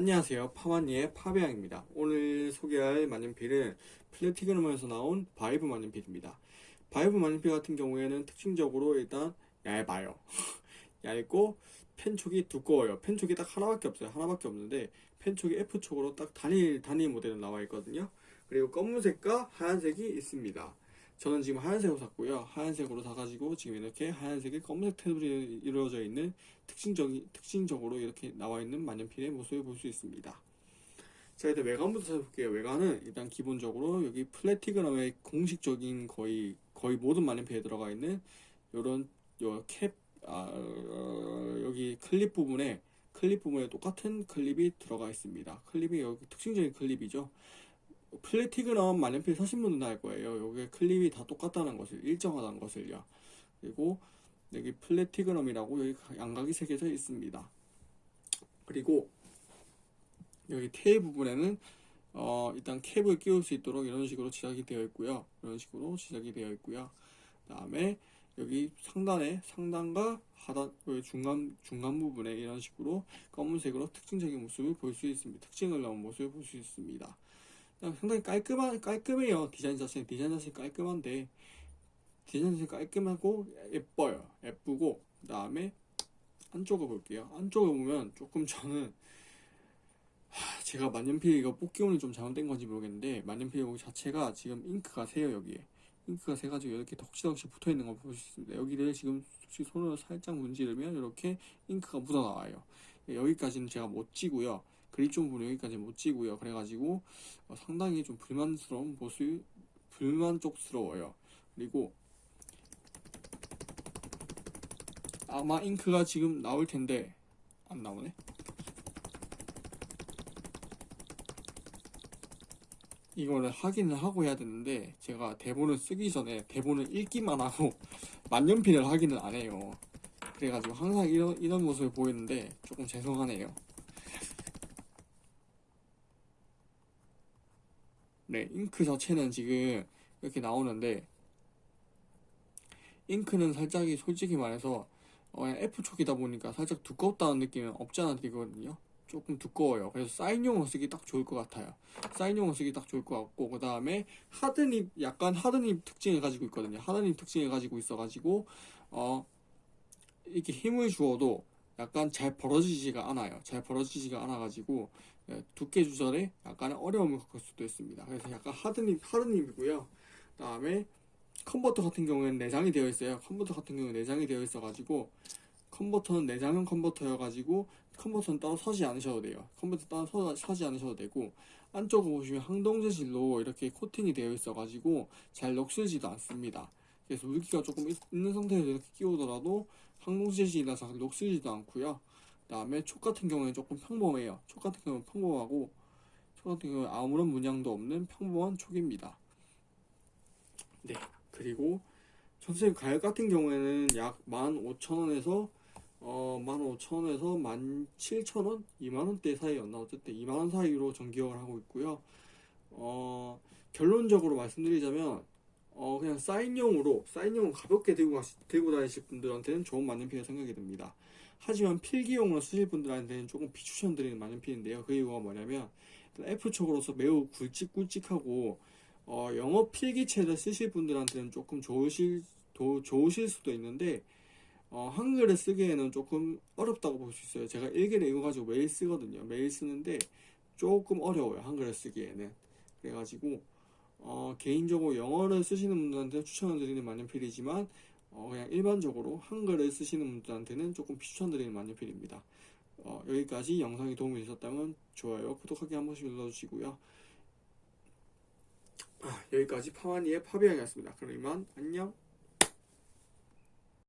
안녕하세요. 파마니의 파베양입니다. 오늘 소개할 만년필은 플래티그넘에서 나온 바이브 만년필입니다. 바이브 만년필 같은 경우에는 특징적으로 일단 얇아요. 얇고 펜촉이 두꺼워요. 펜촉이 딱 하나밖에 없어요. 하나밖에 없는데 펜촉이 F촉으로 딱 단일 단일 모델로 나와 있거든요. 그리고 검은색과 하얀색이 있습니다 저는 지금 하얀색으로 샀고요. 하얀색으로 사가지고 지금 이렇게 하얀색의 검은색 테두리 이루어져 있는 특징적인, 특징적으로 이렇게 나와 있는 만년필의 모습을 볼 수 있습니다. 자, 일단 외관부터 살펴볼게요. 외관은 일단 기본적으로 여기 플래티그럼의 공식적인 거의, 거의 모든 만년필에 들어가 있는 요런, 요 캡, 아, 어, 여기 클립 부분에, 클립 부분에 똑같은 클립이 들어가 있습니다. 클립이 여기 특징적인 클립이죠. 플래티그럼 만년필 사신 분들은 알 거예요. 여기 클립이 다 똑같다는 것을 일정하다는 것을요. 그리고 여기 플래티그럼이라고 여기 양각이 새겨져 있습니다. 그리고 여기 테일 부분에는 어, 일단 캡을 끼울 수 있도록 이런 식으로 제작이 되어 있고요. 이런 식으로 제작이 되어 있고요. 그 다음에 여기 상단에 상단과 하단 중간 중간 부분에 이런 식으로 검은색으로 특징적인 모습을 볼 수 있습니다. 특징을 넣은 모습을 볼 수 있습니다. 상당히 깔끔한 깔끔해요. 디자인 자체. 디자인 자체 깔끔한데 디자인 자체 깔끔하고 예뻐요. 예쁘고 그 다음에 안쪽을 볼게요. 안쪽을 보면 조금 저는 하, 제가 만년필 이거 뽑기 운이 좀 잘못된 건지 모르겠는데 만년필 여기 자체가 지금 잉크가 새요 여기에. 잉크가 새가지고 이렇게 덕지덕지 붙어 있는 걸볼수 있습니다. 여기를 지금 손으로 살짝 문지르면 이렇게 잉크가 묻어 나와요. 여기까지는 제가 못 찌고요 그립존 부분 여기까지 못 찌고요. 그래가지고 어, 상당히 좀 불만스러운 모습, 불만족스러워요. 그리고 아마 잉크가 지금 나올 텐데 안 나오네. 이거를 확인을 하고 해야 되는데 제가 대본을 쓰기 전에 대본을 읽기만 하고 만년필을 확인을 안 해요. 그래가지고 항상 이런, 이런 모습을 보이는데 조금 죄송하네요. 네, 잉크 자체는 지금 이렇게 나오는데 잉크는 살짝이 솔직히 말해서 어, F촉이다 보니까 살짝 두껍다는 느낌은 없지 않아 들거든요. 조금 두꺼워요. 그래서 사인용으로 쓰기 딱 좋을 것 같아요. 사인용으로 쓰기 딱 좋을 것 같고 그 다음에 하드닙 약간 하드닙 특징을 가지고 있거든요. 하드닙 특징을 가지고 있어 가지고 어 이렇게 힘을 주어도 약간 잘 벌어지지가 않아요. 잘 벌어지지가 않아 가지고 예, 두께 조절에 약간의 어려움을 겪을 수도 있습니다. 그래서 약간 하드닙, 하드닙이고요. 그 다음에 컨버터 같은 경우에는 내장이 되어 있어요. 컨버터 같은 경우는 내장이 되어 있어 가지고 컨버터는 내장형 컨버터여 가지고 컨버터는 따로 사지 않으셔도 돼요. 컨버터 따로 사지 않으셔도 되고 안쪽을 보시면 항동 재질로 이렇게 코팅이 되어 있어 가지고 잘 녹슬지도 않습니다. 그래서 물기가 조금 있는 상태에서 이렇게 끼우더라도 항공지질이라서 녹슬지도 않고요. 그 다음에 촉 같은 경우에는 조금 평범해요. 촉 같은 경우는 평범하고 촉 같은 경우는 아무런 문양도 없는 평범한 촉입니다. 네, 그리고 전체 가격 같은 경우에는 약 15,000원에서 어, 15,000원에서 17,000원? 2만원대 사이였나? 어쨌든 2만원 사이로 전기역을 하고 있고요. 어, 결론적으로 말씀드리자면 어 그냥 사인용으로 사인용은 가볍게 들고 가시, 들고 다니실 분들한테는 좋은 만년필이 생각이 듭니다. 하지만 필기용으로 쓰실 분들한테는 조금 비추천드리는 만년필인데요. 그 이유가 뭐냐면 F촉으로서 매우 굵직굵직하고 어, 영어 필기체를 쓰실 분들한테는 조금 좋으실 도, 좋으실 수도 있는데 어, 한글을 쓰기에는 조금 어렵다고 볼 수 있어요. 제가 일기를 이거 가지고 매일 쓰거든요. 매일 쓰는데 조금 어려워요. 한글을 쓰기에는. 그래가지고 어, 개인적으로 영어를 쓰시는 분들한테 추천을 드리는 만년필이지만 어, 그냥 일반적으로 한글을 쓰시는 분들한테는 조금 비추천드리는 만년필입니다. 어, 여기까지 영상이 도움이 되셨다면 좋아요, 구독하기 한 번씩 눌러주시고요. 아, 여기까지 파마니의 파비앙이었습니다. 그럼 이만 안녕